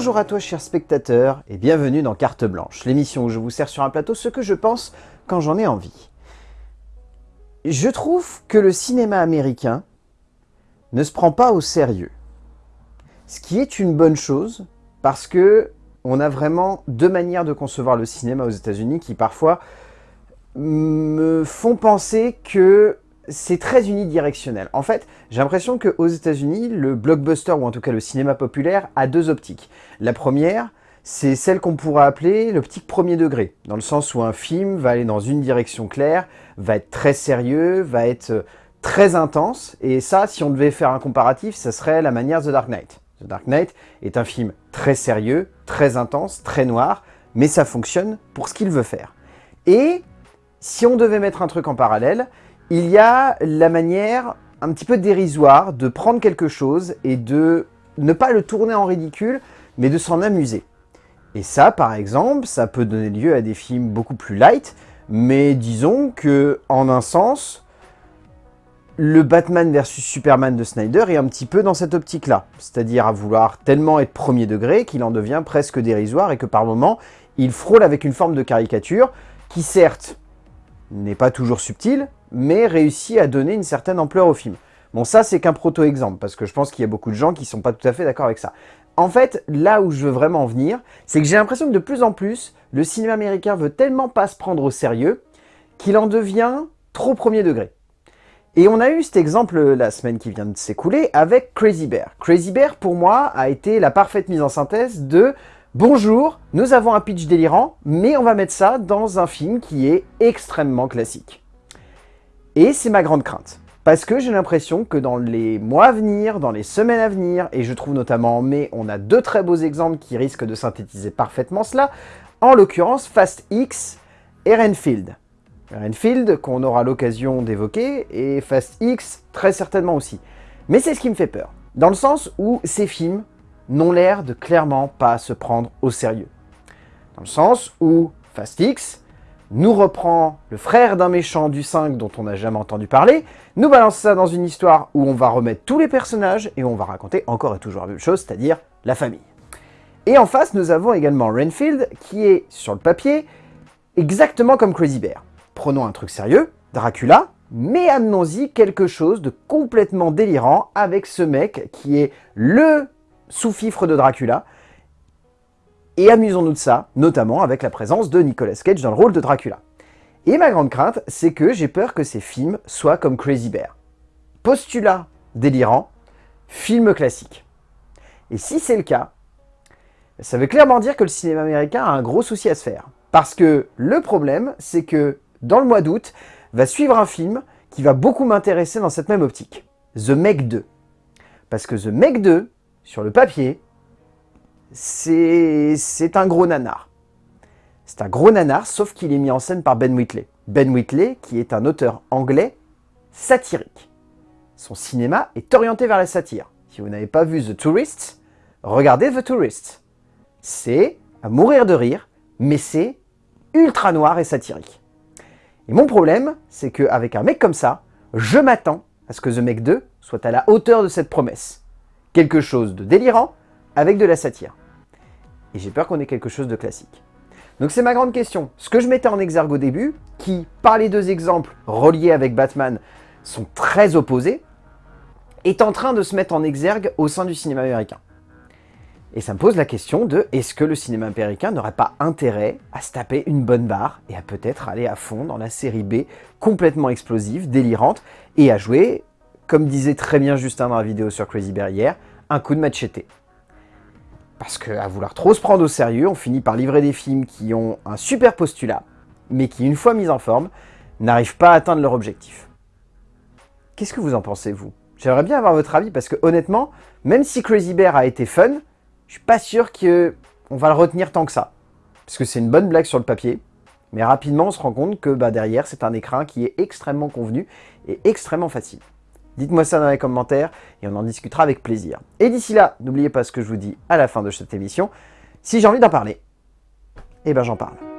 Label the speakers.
Speaker 1: Bonjour à toi chers spectateurs et bienvenue dans Carte Blanche, l'émission où je vous sers sur un plateau ce que je pense quand j'en ai envie. Je trouve que le cinéma américain ne se prend pas au sérieux. Ce qui est une bonne chose parce que on a vraiment deux manières de concevoir le cinéma aux états unis qui parfois me font penser que c'est très unidirectionnel. En fait, j'ai l'impression qu'aux états unis le blockbuster, ou en tout cas le cinéma populaire, a deux optiques. La première, c'est celle qu'on pourrait appeler l'optique premier degré, dans le sens où un film va aller dans une direction claire, va être très sérieux, va être euh, très intense, et ça, si on devait faire un comparatif, ça serait la manière The Dark Knight. The Dark Knight est un film très sérieux, très intense, très noir, mais ça fonctionne pour ce qu'il veut faire. Et si on devait mettre un truc en parallèle, il y a la manière un petit peu dérisoire de prendre quelque chose et de ne pas le tourner en ridicule, mais de s'en amuser. Et ça, par exemple, ça peut donner lieu à des films beaucoup plus light, mais disons que, en un sens, le Batman versus Superman de Snyder est un petit peu dans cette optique-là. C'est-à-dire à vouloir tellement être premier degré qu'il en devient presque dérisoire et que par moments, il frôle avec une forme de caricature qui certes n'est pas toujours subtile, mais réussit à donner une certaine ampleur au film. Bon, ça, c'est qu'un proto-exemple, parce que je pense qu'il y a beaucoup de gens qui sont pas tout à fait d'accord avec ça. En fait, là où je veux vraiment en venir, c'est que j'ai l'impression que de plus en plus, le cinéma américain veut tellement pas se prendre au sérieux qu'il en devient trop premier degré. Et on a eu cet exemple la semaine qui vient de s'écouler avec Crazy Bear. Crazy Bear, pour moi, a été la parfaite mise en synthèse de Bonjour, nous avons un pitch délirant, mais on va mettre ça dans un film qui est extrêmement classique. Et c'est ma grande crainte. Parce que j'ai l'impression que dans les mois à venir, dans les semaines à venir, et je trouve notamment en mai, on a deux très beaux exemples qui risquent de synthétiser parfaitement cela, en l'occurrence Fast X et Renfield. Renfield qu'on aura l'occasion d'évoquer, et Fast X très certainement aussi. Mais c'est ce qui me fait peur, dans le sens où ces films n'ont l'air de clairement pas se prendre au sérieux. Dans le sens où Fast X nous reprend le frère d'un méchant du 5 dont on n'a jamais entendu parler, nous balance ça dans une histoire où on va remettre tous les personnages et on va raconter encore et toujours la même chose, c'est-à-dire la famille. Et en face, nous avons également Renfield, qui est, sur le papier, exactement comme Crazy Bear. Prenons un truc sérieux, Dracula, mais amenons-y quelque chose de complètement délirant avec ce mec qui est le sous-fifre de Dracula. Et amusons-nous de ça, notamment avec la présence de Nicolas Cage dans le rôle de Dracula. Et ma grande crainte, c'est que j'ai peur que ces films soient comme Crazy Bear. Postulat délirant, film classique. Et si c'est le cas, ça veut clairement dire que le cinéma américain a un gros souci à se faire. Parce que le problème, c'est que dans le mois d'août, va suivre un film qui va beaucoup m'intéresser dans cette même optique. The Meg 2. Parce que The Meg 2, sur le papier, c'est un gros nanar. C'est un gros nanar, sauf qu'il est mis en scène par Ben Whitley. Ben Whitley, qui est un auteur anglais satirique. Son cinéma est orienté vers la satire. Si vous n'avez pas vu The Tourist, regardez The Tourist. C'est à mourir de rire, mais c'est ultra noir et satirique. Et mon problème, c'est qu'avec un mec comme ça, je m'attends à ce que The Meg 2 soit à la hauteur de cette promesse quelque chose de délirant avec de la satire. Et j'ai peur qu'on ait quelque chose de classique. Donc c'est ma grande question. Ce que je mettais en exergue au début, qui, par les deux exemples reliés avec Batman, sont très opposés, est en train de se mettre en exergue au sein du cinéma américain. Et ça me pose la question de est-ce que le cinéma américain n'aurait pas intérêt à se taper une bonne barre et à peut-être aller à fond dans la série B complètement explosive, délirante, et à jouer comme disait très bien Justin dans la vidéo sur Crazy Bear hier, un coup de machete. Parce qu'à vouloir trop se prendre au sérieux, on finit par livrer des films qui ont un super postulat, mais qui, une fois mis en forme, n'arrivent pas à atteindre leur objectif. Qu'est-ce que vous en pensez, vous? J'aimerais bien avoir votre avis, parce que honnêtement, même si Crazy Bear a été fun, je suis pas sûr qu'on va le retenir tant que ça. Parce que c'est une bonne blague sur le papier, mais rapidement on se rend compte que bah, derrière c'est un écran qui est extrêmement convenu et extrêmement facile. Dites-moi ça dans les commentaires et on en discutera avec plaisir. Et d'ici là, n'oubliez pas ce que je vous dis à la fin de cette émission. Si j'ai envie d'en parler, eh ben j'en parle.